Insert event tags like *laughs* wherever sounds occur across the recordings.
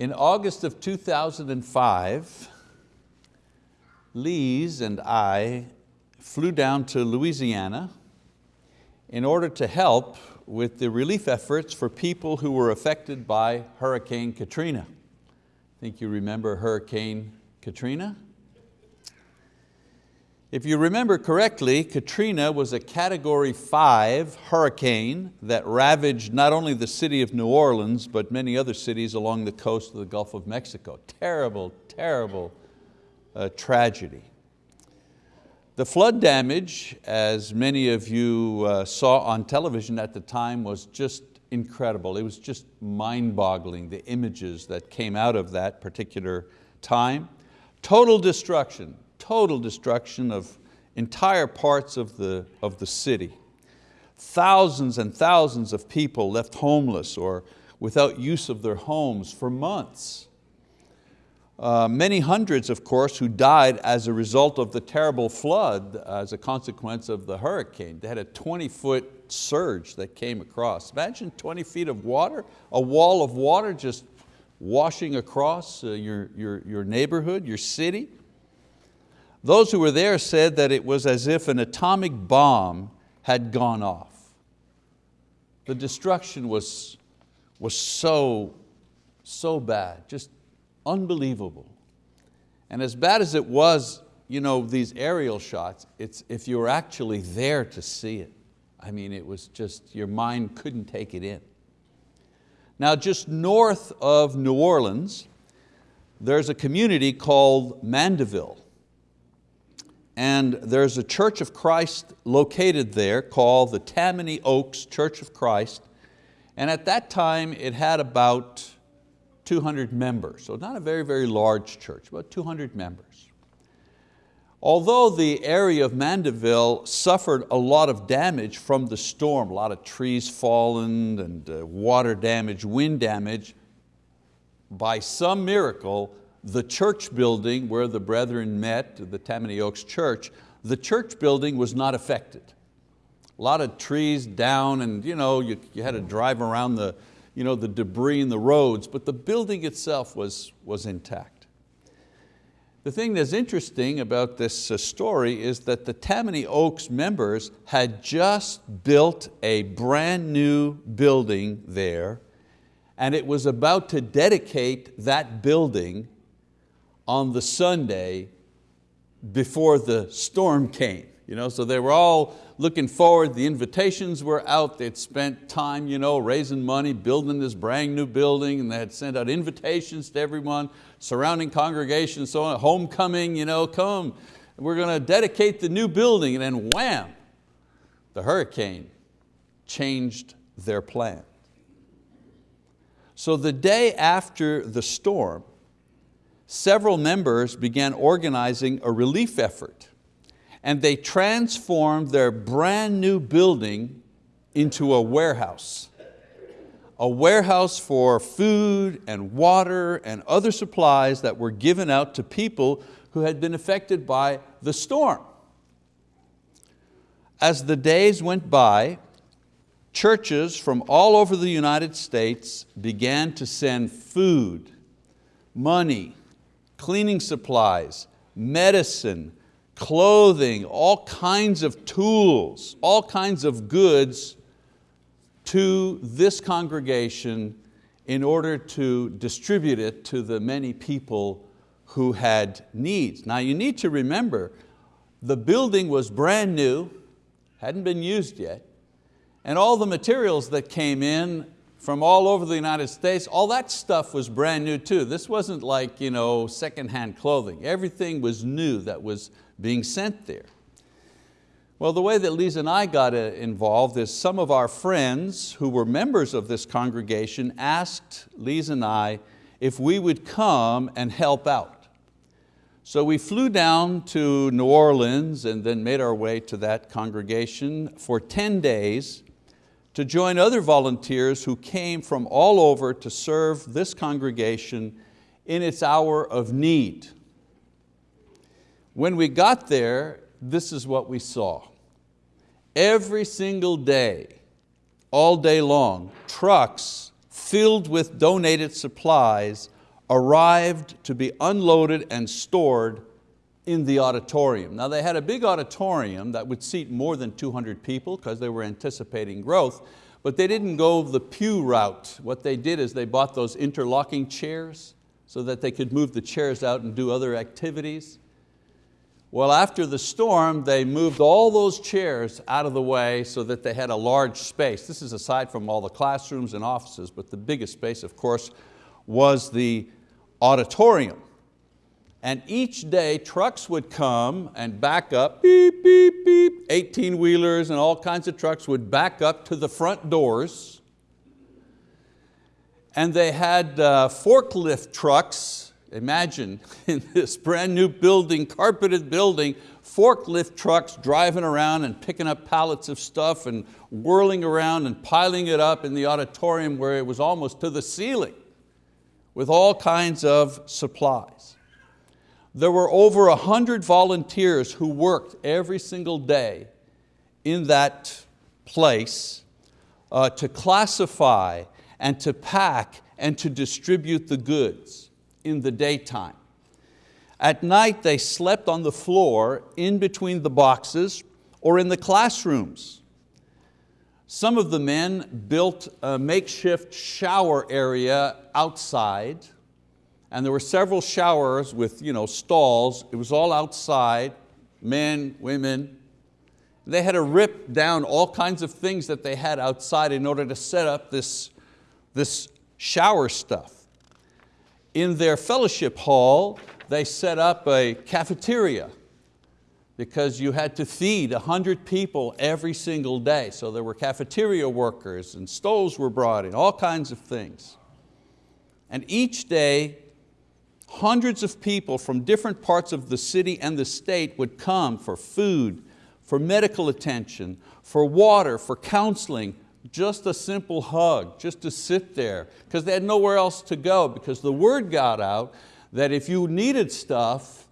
In August of 2005, Lise and I flew down to Louisiana in order to help with the relief efforts for people who were affected by Hurricane Katrina. I think you remember Hurricane Katrina? If you remember correctly, Katrina was a category five hurricane that ravaged not only the city of New Orleans, but many other cities along the coast of the Gulf of Mexico. Terrible, terrible uh, tragedy. The flood damage, as many of you uh, saw on television at the time, was just incredible. It was just mind-boggling, the images that came out of that particular time. Total destruction, total destruction of entire parts of the, of the city. Thousands and thousands of people left homeless or without use of their homes for months. Uh, many hundreds, of course, who died as a result of the terrible flood as a consequence of the hurricane. They had a 20 foot surge that came across. Imagine 20 feet of water, a wall of water just washing across uh, your, your, your neighborhood, your city. Those who were there said that it was as if an atomic bomb had gone off. The destruction was, was so, so bad, just unbelievable. And as bad as it was, you know, these aerial shots, it's if you were actually there to see it. I mean, it was just, your mind couldn't take it in. Now just north of New Orleans, there's a community called Mandeville. And there's a Church of Christ located there called the Tammany Oaks Church of Christ. And at that time it had about 200 members, so not a very, very large church, about 200 members. Although the area of Mandeville suffered a lot of damage from the storm, a lot of trees fallen and uh, water damage, wind damage, by some miracle, the church building where the brethren met, the Tammany Oaks Church, the church building was not affected. A lot of trees down and you, know, you, you had to drive around the, you know, the debris in the roads, but the building itself was, was intact. The thing that's interesting about this uh, story is that the Tammany Oaks members had just built a brand new building there and it was about to dedicate that building on the Sunday before the storm came. You know, so they were all looking forward, the invitations were out, they'd spent time you know, raising money, building this brand new building, and they had sent out invitations to everyone, surrounding congregations, so on, homecoming, you know, come, we're going to dedicate the new building, and then wham, the hurricane changed their plan. So the day after the storm, several members began organizing a relief effort and they transformed their brand new building into a warehouse. A warehouse for food and water and other supplies that were given out to people who had been affected by the storm. As the days went by, churches from all over the United States began to send food, money, cleaning supplies, medicine, clothing, all kinds of tools, all kinds of goods to this congregation in order to distribute it to the many people who had needs. Now you need to remember, the building was brand new, hadn't been used yet, and all the materials that came in from all over the United States, all that stuff was brand new too. This wasn't like you know, secondhand clothing. Everything was new that was being sent there. Well, the way that Lisa and I got uh, involved is some of our friends who were members of this congregation asked Lisa and I if we would come and help out. So we flew down to New Orleans and then made our way to that congregation for 10 days to join other volunteers who came from all over to serve this congregation in its hour of need. When we got there, this is what we saw. Every single day, all day long, trucks filled with donated supplies arrived to be unloaded and stored in the auditorium. Now they had a big auditorium that would seat more than 200 people because they were anticipating growth, but they didn't go the pew route. What they did is they bought those interlocking chairs so that they could move the chairs out and do other activities. Well, after the storm, they moved all those chairs out of the way so that they had a large space. This is aside from all the classrooms and offices, but the biggest space, of course, was the auditorium. And each day trucks would come and back up, beep, beep, beep, 18 wheelers and all kinds of trucks would back up to the front doors. And they had uh, forklift trucks, imagine *laughs* in this brand new building, carpeted building, forklift trucks driving around and picking up pallets of stuff and whirling around and piling it up in the auditorium where it was almost to the ceiling with all kinds of supplies. There were over a hundred volunteers who worked every single day in that place uh, to classify and to pack and to distribute the goods in the daytime. At night they slept on the floor in between the boxes or in the classrooms. Some of the men built a makeshift shower area outside and there were several showers with you know, stalls. It was all outside, men, women. They had to rip down all kinds of things that they had outside in order to set up this, this shower stuff. In their fellowship hall, they set up a cafeteria because you had to feed 100 people every single day. So there were cafeteria workers and stoves were brought in, all kinds of things. And each day hundreds of people from different parts of the city and the state would come for food, for medical attention, for water, for counseling, just a simple hug, just to sit there, because they had nowhere else to go, because the word got out that if you needed stuff,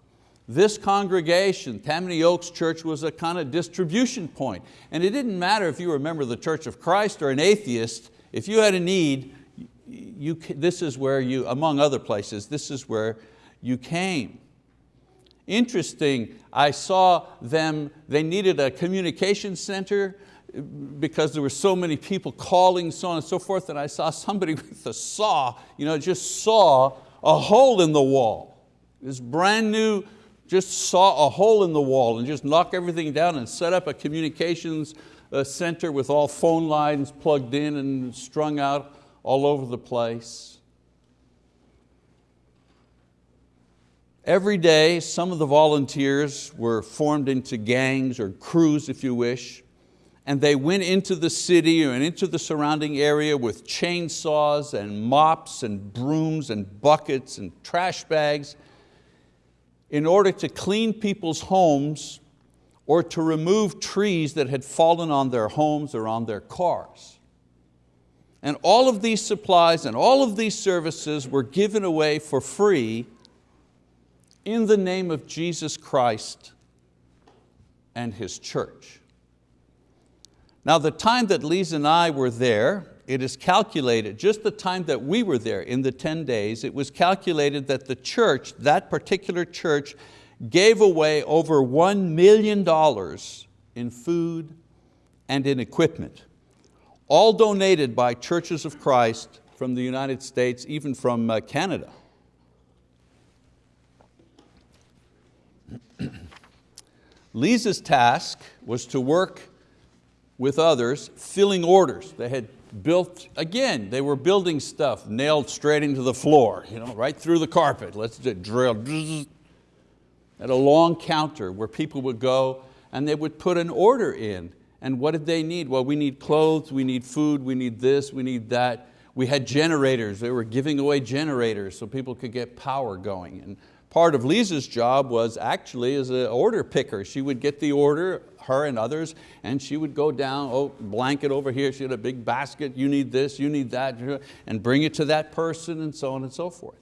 this congregation, Tammany Oaks Church, was a kind of distribution point. And it didn't matter if you were a member of the Church of Christ or an atheist, if you had a need, you, this is where you, among other places, this is where you came. Interesting, I saw them, they needed a communication center because there were so many people calling, so on and so forth, and I saw somebody *laughs* with a saw, you know, just saw a hole in the wall. This brand new, just saw a hole in the wall and just knock everything down and set up a communications uh, center with all phone lines plugged in and strung out all over the place. Every day, some of the volunteers were formed into gangs or crews, if you wish, and they went into the city and into the surrounding area with chainsaws and mops and brooms and buckets and trash bags in order to clean people's homes or to remove trees that had fallen on their homes or on their cars. And all of these supplies and all of these services were given away for free in the name of Jesus Christ and His church. Now the time that Lisa and I were there, it is calculated, just the time that we were there in the 10 days, it was calculated that the church, that particular church, gave away over $1 million in food and in equipment all donated by churches of Christ from the United States, even from uh, Canada. *clears throat* Lisa's task was to work with others, filling orders. They had built, again, they were building stuff nailed straight into the floor, you know, right through the carpet. Let's drill. At a long counter where people would go and they would put an order in and what did they need? Well, we need clothes, we need food, we need this, we need that. We had generators, they were giving away generators so people could get power going. And part of Lisa's job was actually as an order picker. She would get the order, her and others, and she would go down, oh, blanket over here, she had a big basket, you need this, you need that, and bring it to that person and so on and so forth.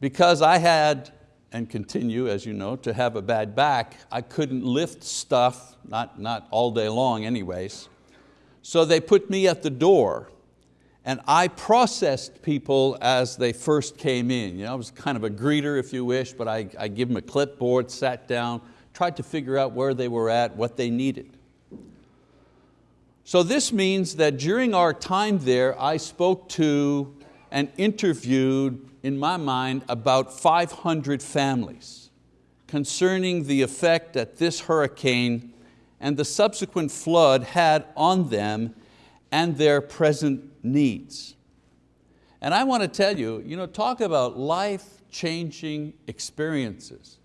Because I had and continue, as you know, to have a bad back, I couldn't lift stuff, not, not all day long anyways. So they put me at the door and I processed people as they first came in. You know, I was kind of a greeter if you wish, but I, I give them a clipboard, sat down, tried to figure out where they were at, what they needed. So this means that during our time there, I spoke to and interviewed, in my mind, about 500 families concerning the effect that this hurricane and the subsequent flood had on them and their present needs. And I want to tell you, you know, talk about life-changing experiences.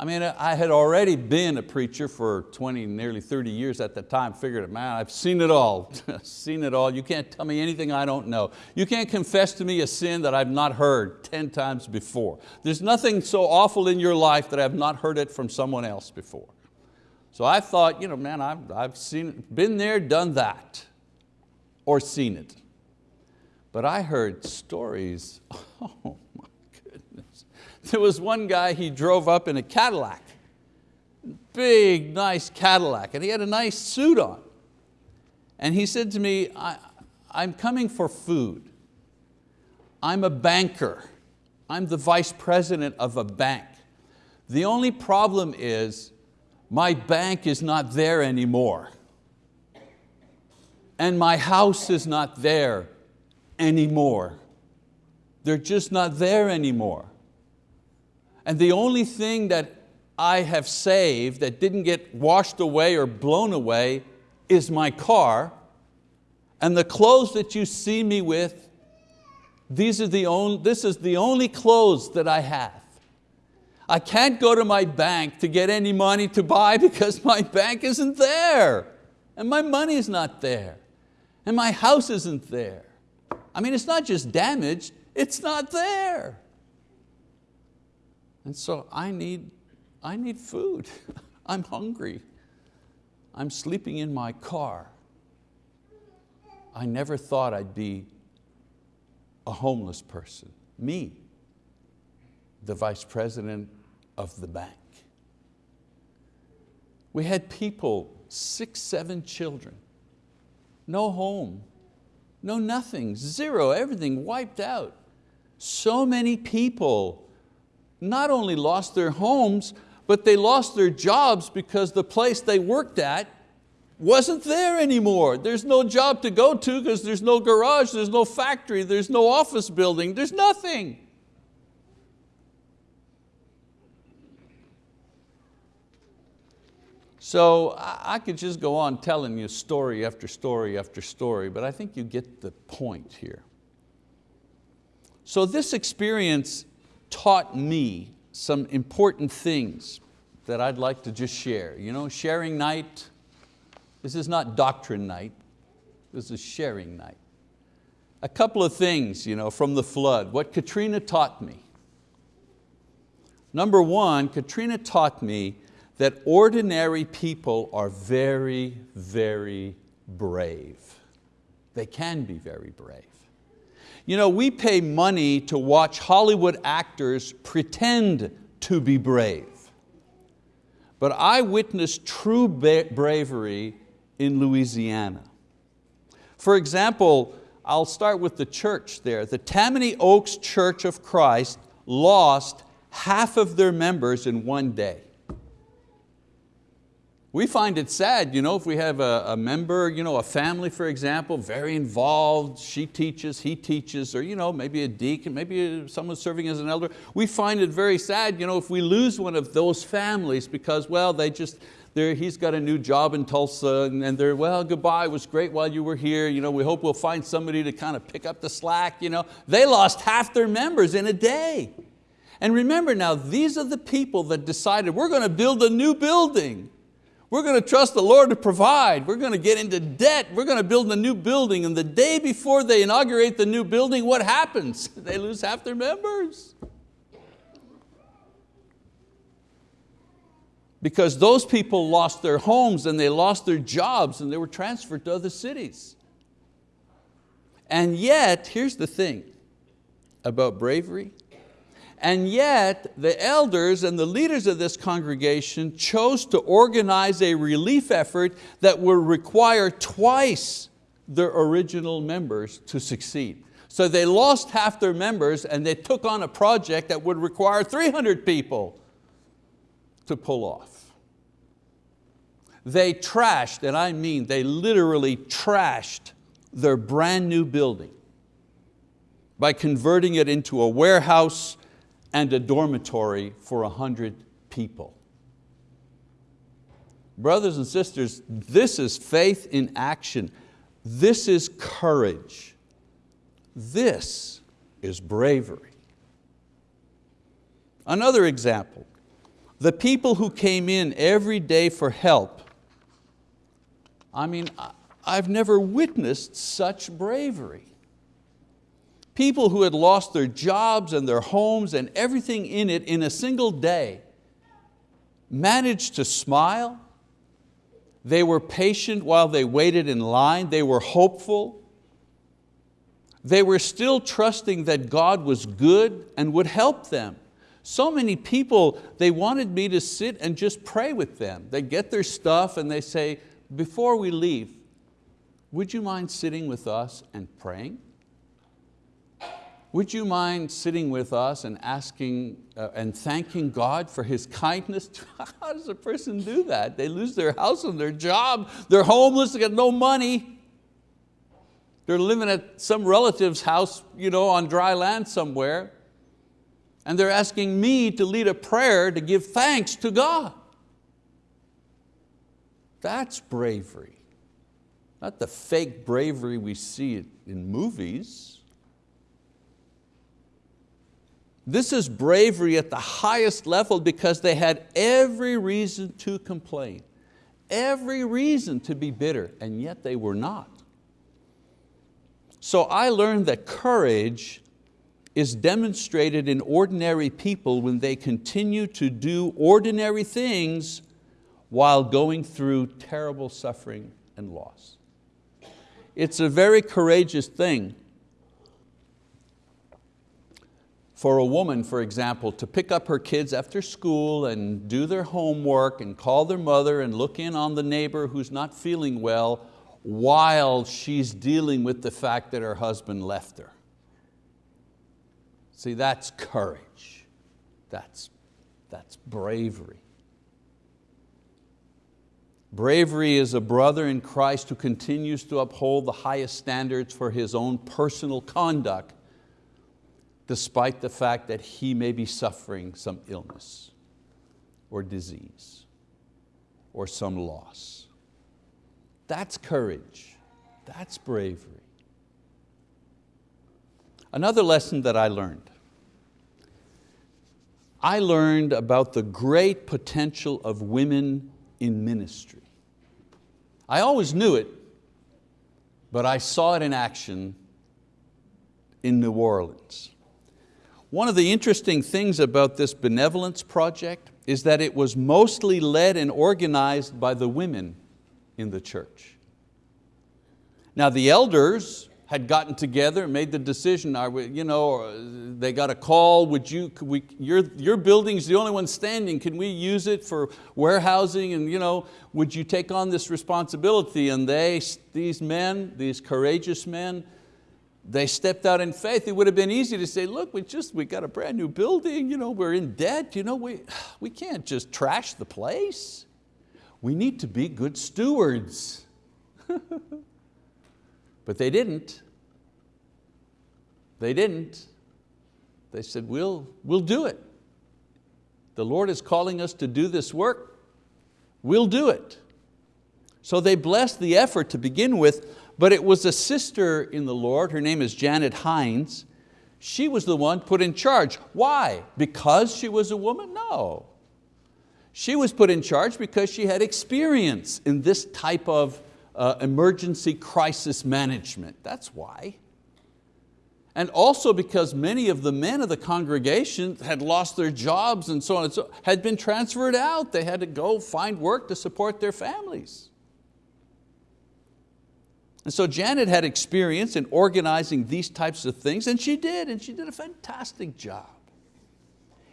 I mean, I had already been a preacher for 20, nearly 30 years at the time, figured, man, I've seen it all, *laughs* seen it all. You can't tell me anything I don't know. You can't confess to me a sin that I've not heard 10 times before. There's nothing so awful in your life that I've not heard it from someone else before. So I thought, you know, man, I've, I've seen, been there, done that, or seen it. But I heard stories, *laughs* oh there was one guy, he drove up in a Cadillac, big, nice Cadillac, and he had a nice suit on. And he said to me, I'm coming for food. I'm a banker. I'm the vice president of a bank. The only problem is my bank is not there anymore. And my house is not there anymore. They're just not there anymore. And the only thing that I have saved that didn't get washed away or blown away is my car. And the clothes that you see me with, these are the only, this is the only clothes that I have. I can't go to my bank to get any money to buy *laughs* because my bank isn't there. And my money is not there. And my house isn't there. I mean, it's not just damaged, it's not there. And so I need, I need food. *laughs* I'm hungry. I'm sleeping in my car. I never thought I'd be a homeless person. Me, the vice president of the bank. We had people, six, seven children, no home, no nothing, zero, everything wiped out. So many people not only lost their homes, but they lost their jobs because the place they worked at wasn't there anymore. There's no job to go to because there's no garage, there's no factory, there's no office building, there's nothing. So I could just go on telling you story after story after story, but I think you get the point here. So this experience taught me some important things that I'd like to just share. You know, sharing night, this is not doctrine night, this is sharing night. A couple of things you know, from the flood, what Katrina taught me. Number one, Katrina taught me that ordinary people are very, very brave. They can be very brave. You know, we pay money to watch Hollywood actors pretend to be brave. But I witnessed true bravery in Louisiana. For example, I'll start with the church there. The Tammany Oaks Church of Christ lost half of their members in one day. We find it sad, you know, if we have a, a, member, you know, a family, for example, very involved, she teaches, he teaches, or you know, maybe a deacon, maybe someone serving as an elder. We find it very sad, you know, if we lose one of those families because, well, they just, he's got a new job in Tulsa and they're, well, goodbye, it was great while you were here. You know, we hope we'll find somebody to kind of pick up the slack. You know. They lost half their members in a day. And remember now, these are the people that decided we're going to build a new building. We're going to trust the Lord to provide. We're going to get into debt. We're going to build a new building. And the day before they inaugurate the new building, what happens? *laughs* They lose half their members. Because those people lost their homes and they lost their jobs and they were transferred to other cities. And yet, here's the thing about bravery. And yet the elders and the leaders of this congregation chose to organize a relief effort that would require twice their original members to succeed. So they lost half their members and they took on a project that would require 300 people to pull off. They trashed, and I mean they literally trashed their brand new building by converting it into a warehouse and a dormitory for a hundred people. Brothers and sisters, this is faith in action. This is courage. This is bravery. Another example, the people who came in every day for help. I mean, I've never witnessed such bravery. People who had lost their jobs and their homes and everything in it in a single day managed to smile. They were patient while they waited in line. They were hopeful. They were still trusting that God was good and would help them. So many people, they wanted me to sit and just pray with them. They get their stuff and they say, before we leave, would you mind sitting with us and praying? Would you mind sitting with us and asking uh, and thanking God for His kindness? *laughs* How does a person do that? They lose their house and their job, they're homeless, they got no money. They're living at some relative's house you know, on dry land somewhere, and they're asking me to lead a prayer to give thanks to God. That's bravery. Not the fake bravery we see in movies. This is bravery at the highest level because they had every reason to complain, every reason to be bitter, and yet they were not. So I learned that courage is demonstrated in ordinary people when they continue to do ordinary things while going through terrible suffering and loss. It's a very courageous thing for a woman, for example, to pick up her kids after school and do their homework and call their mother and look in on the neighbor who's not feeling well while she's dealing with the fact that her husband left her. See, that's courage. That's, that's bravery. Bravery is a brother in Christ who continues to uphold the highest standards for his own personal conduct despite the fact that he may be suffering some illness or disease or some loss. That's courage, that's bravery. Another lesson that I learned, I learned about the great potential of women in ministry. I always knew it, but I saw it in action in New Orleans. One of the interesting things about this benevolence project is that it was mostly led and organized by the women in the church. Now the elders had gotten together and made the decision, you know, uh, they got a call, would you, we, your, your building's the only one standing, can we use it for warehousing and you know, would you take on this responsibility? And they, these men, these courageous men, they stepped out in faith, it would have been easy to say, look, we just, we got a brand new building, you know, we're in debt, you know, we, *sighs* we can't just trash the place. We need to be good stewards. *laughs* but they didn't. They didn't. They said, we'll, we'll do it. The Lord is calling us to do this work. We'll do it. So they blessed the effort to begin with, but it was a sister in the Lord, her name is Janet Hines. She was the one put in charge. Why? Because she was a woman? No. She was put in charge because she had experience in this type of uh, emergency crisis management. That's why. And also because many of the men of the congregation had lost their jobs and so on and so had been transferred out. They had to go find work to support their families. And so Janet had experience in organizing these types of things and she did, and she did a fantastic job.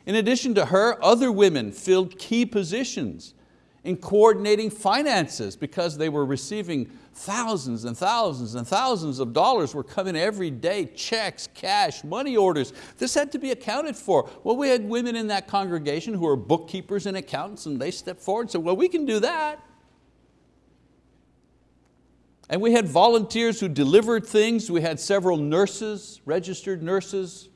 In addition to her, other women filled key positions in coordinating finances because they were receiving thousands and thousands and thousands of dollars were coming every day, checks, cash, money orders. This had to be accounted for. Well, we had women in that congregation who were bookkeepers and accountants and they stepped forward and said, well, we can do that. And we had volunteers who delivered things. We had several nurses, registered nurses,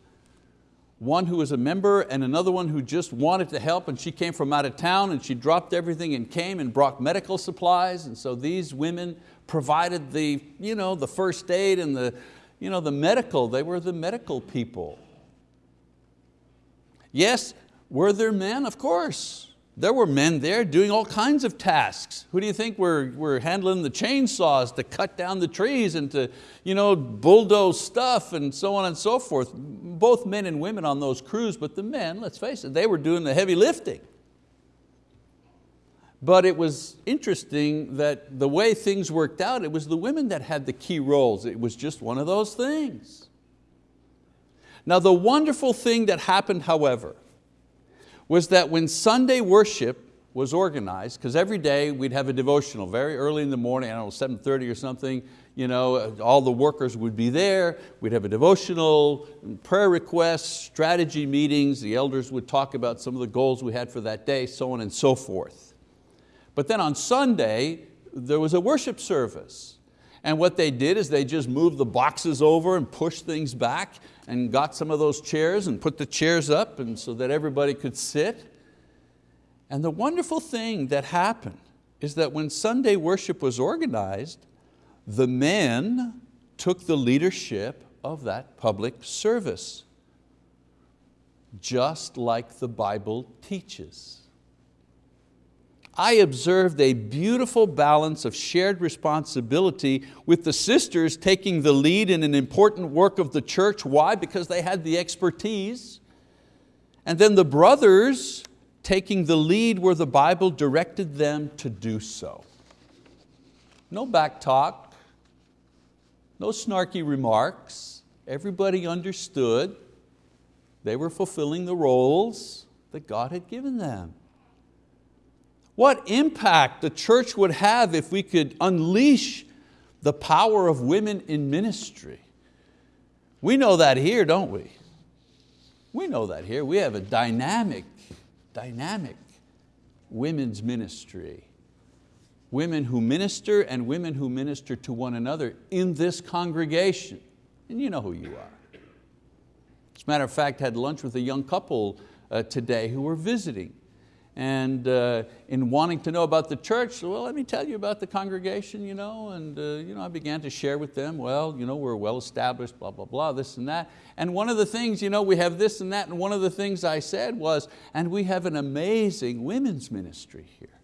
one who was a member and another one who just wanted to help and she came from out of town and she dropped everything and came and brought medical supplies and so these women provided the, you know, the first aid and the, you know, the medical, they were the medical people. Yes, were there men? Of course. There were men there doing all kinds of tasks. Who do you think were, were handling the chainsaws to cut down the trees and to you know, bulldoze stuff and so on and so forth? Both men and women on those crews, but the men, let's face it, they were doing the heavy lifting. But it was interesting that the way things worked out, it was the women that had the key roles. It was just one of those things. Now the wonderful thing that happened, however, was that when Sunday worship was organized, because every day we'd have a devotional very early in the morning, I don't know, 7.30 or something, you know, all the workers would be there, we'd have a devotional, prayer requests, strategy meetings, the elders would talk about some of the goals we had for that day, so on and so forth. But then on Sunday, there was a worship service. And what they did is they just moved the boxes over and pushed things back and got some of those chairs and put the chairs up and so that everybody could sit. And the wonderful thing that happened is that when Sunday worship was organized, the men took the leadership of that public service, just like the Bible teaches. I observed a beautiful balance of shared responsibility with the sisters taking the lead in an important work of the church. Why? Because they had the expertise. And then the brothers taking the lead where the Bible directed them to do so. No back talk, no snarky remarks. Everybody understood they were fulfilling the roles that God had given them. What impact the church would have if we could unleash the power of women in ministry. We know that here, don't we? We know that here. We have a dynamic, dynamic women's ministry. Women who minister and women who minister to one another in this congregation. And you know who you are. As a matter of fact, I had lunch with a young couple uh, today who were visiting and uh, in wanting to know about the church, well, let me tell you about the congregation, you know, and uh, you know, I began to share with them, well, you know, we're well established, blah, blah, blah, this and that. And one of the things, you know, we have this and that, and one of the things I said was, and we have an amazing women's ministry here,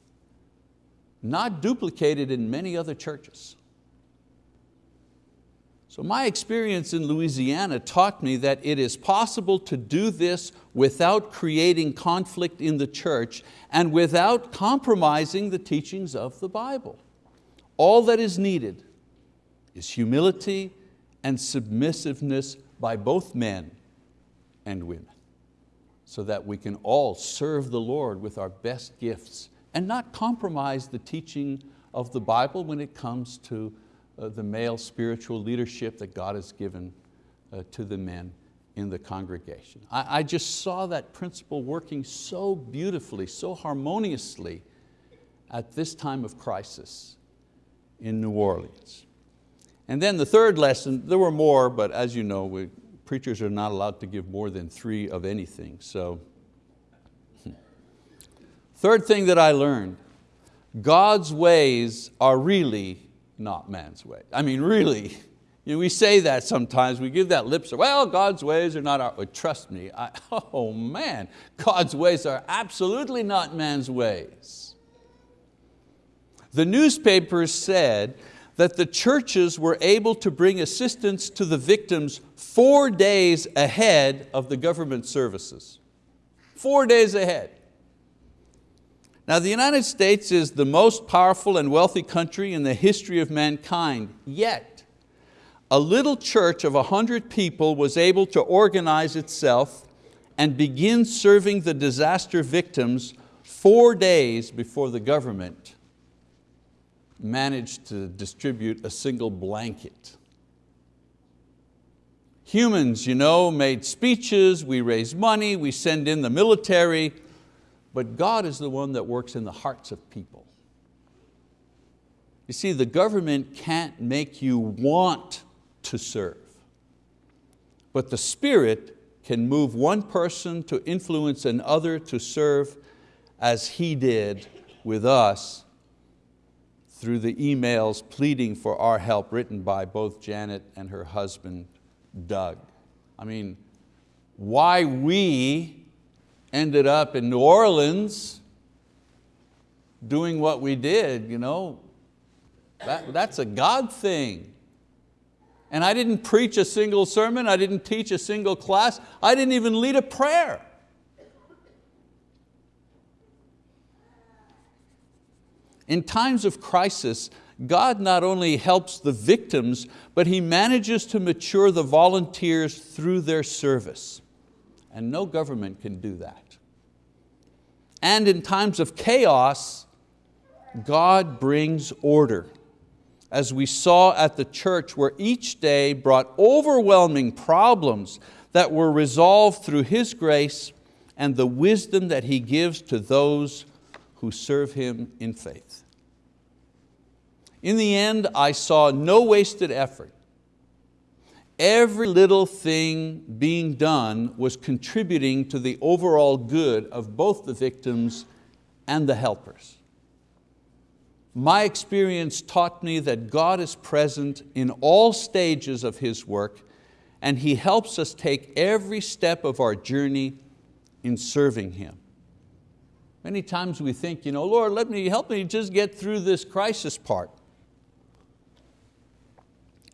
not duplicated in many other churches. So my experience in Louisiana taught me that it is possible to do this without creating conflict in the church and without compromising the teachings of the Bible. All that is needed is humility and submissiveness by both men and women so that we can all serve the Lord with our best gifts and not compromise the teaching of the Bible when it comes to the male spiritual leadership that God has given uh, to the men in the congregation. I, I just saw that principle working so beautifully, so harmoniously at this time of crisis in New Orleans. And then the third lesson, there were more, but as you know, we, preachers are not allowed to give more than three of anything. So, third thing that I learned, God's ways are really not man's way. I mean, really, you know, we say that sometimes, we give that lip service, well, God's ways are not our, way. trust me, I, *laughs* oh man, God's ways are absolutely not man's ways. The newspapers said that the churches were able to bring assistance to the victims four days ahead of the government services. Four days ahead. Now the United States is the most powerful and wealthy country in the history of mankind, yet a little church of a hundred people was able to organize itself and begin serving the disaster victims four days before the government managed to distribute a single blanket. Humans, you know, made speeches, we raise money, we send in the military, but God is the one that works in the hearts of people. You see, the government can't make you want to serve, but the Spirit can move one person to influence another to serve as He did with us through the emails pleading for our help written by both Janet and her husband, Doug. I mean, why we ended up in New Orleans doing what we did, you know, that, that's a God thing. And I didn't preach a single sermon, I didn't teach a single class, I didn't even lead a prayer. In times of crisis, God not only helps the victims, but He manages to mature the volunteers through their service. And no government can do that. And in times of chaos, God brings order. As we saw at the church where each day brought overwhelming problems that were resolved through His grace and the wisdom that He gives to those who serve Him in faith. In the end, I saw no wasted effort. Every little thing being done was contributing to the overall good of both the victims and the helpers. My experience taught me that God is present in all stages of His work and He helps us take every step of our journey in serving Him. Many times we think, you know, Lord, let me, help me just get through this crisis part.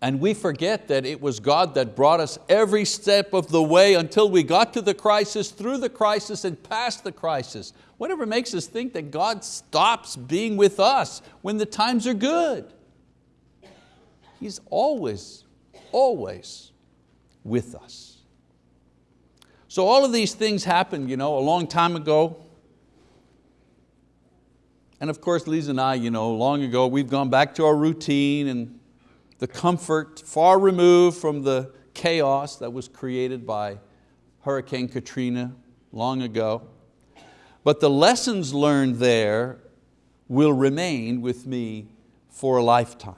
And we forget that it was God that brought us every step of the way until we got to the crisis, through the crisis and past the crisis. Whatever makes us think that God stops being with us when the times are good. He's always, always with us. So all of these things happened you know, a long time ago. And of course, Lisa and I, you know, long ago, we've gone back to our routine and the comfort, far removed from the chaos that was created by Hurricane Katrina long ago. But the lessons learned there will remain with me for a lifetime.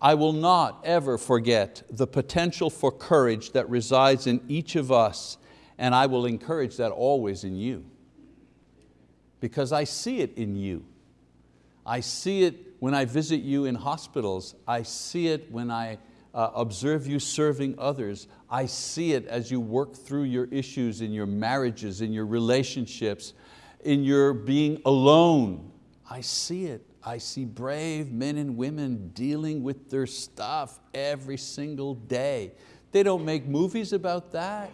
I will not ever forget the potential for courage that resides in each of us, and I will encourage that always in you. Because I see it in you. I see it when I visit you in hospitals. I see it when I uh, observe you serving others. I see it as you work through your issues in your marriages, in your relationships, in your being alone. I see it. I see brave men and women dealing with their stuff every single day. They don't make movies about that.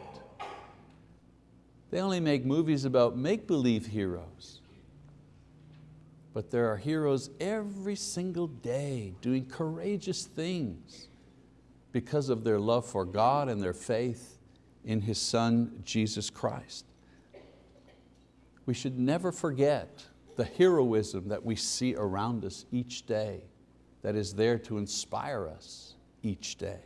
They only make movies about make-believe heroes but there are heroes every single day doing courageous things because of their love for God and their faith in His Son, Jesus Christ. We should never forget the heroism that we see around us each day that is there to inspire us each day.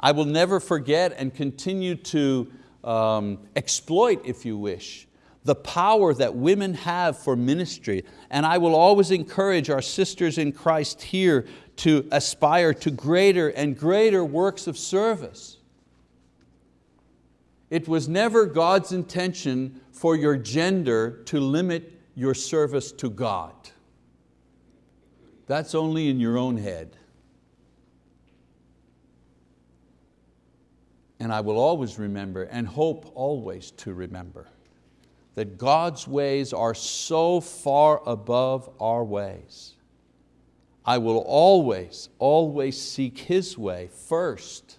I will never forget and continue to um, exploit, if you wish, the power that women have for ministry. And I will always encourage our sisters in Christ here to aspire to greater and greater works of service. It was never God's intention for your gender to limit your service to God. That's only in your own head. And I will always remember and hope always to remember that God's ways are so far above our ways. I will always, always seek His way first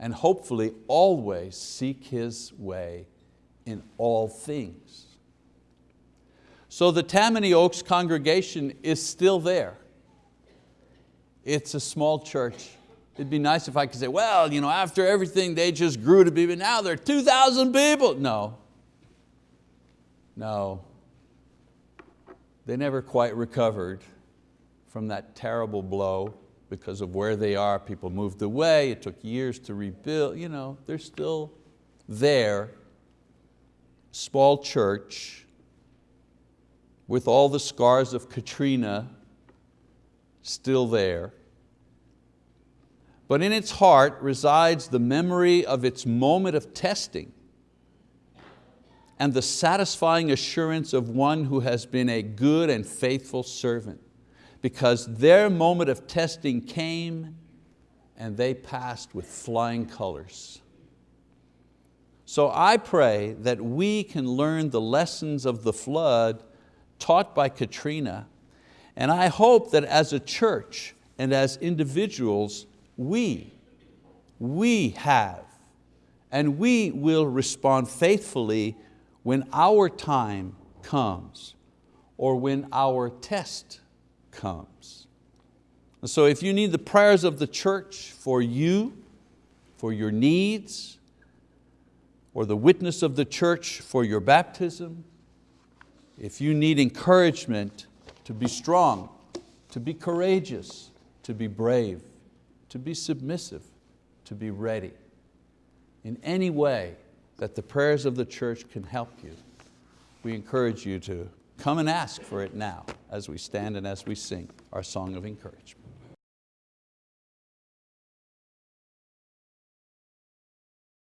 and hopefully always seek His way in all things. So the Tammany Oaks congregation is still there. It's a small church. It'd be nice if I could say, well, you know, after everything they just grew to be, but now they're 2,000 people. No, no, They never quite recovered from that terrible blow because of where they are. People moved away, it took years to rebuild. You know, they're still there, small church, with all the scars of Katrina still there. But in its heart resides the memory of its moment of testing and the satisfying assurance of one who has been a good and faithful servant because their moment of testing came and they passed with flying colors. So I pray that we can learn the lessons of the flood taught by Katrina and I hope that as a church and as individuals, we, we have and we will respond faithfully when our time comes or when our test comes. And so if you need the prayers of the church for you, for your needs, or the witness of the church for your baptism, if you need encouragement to be strong, to be courageous, to be brave, to be submissive, to be ready. In any way that the prayers of the church can help you, we encourage you to come and ask for it now as we stand and as we sing our song of encouragement.